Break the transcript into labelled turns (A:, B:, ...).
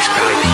A: Skype.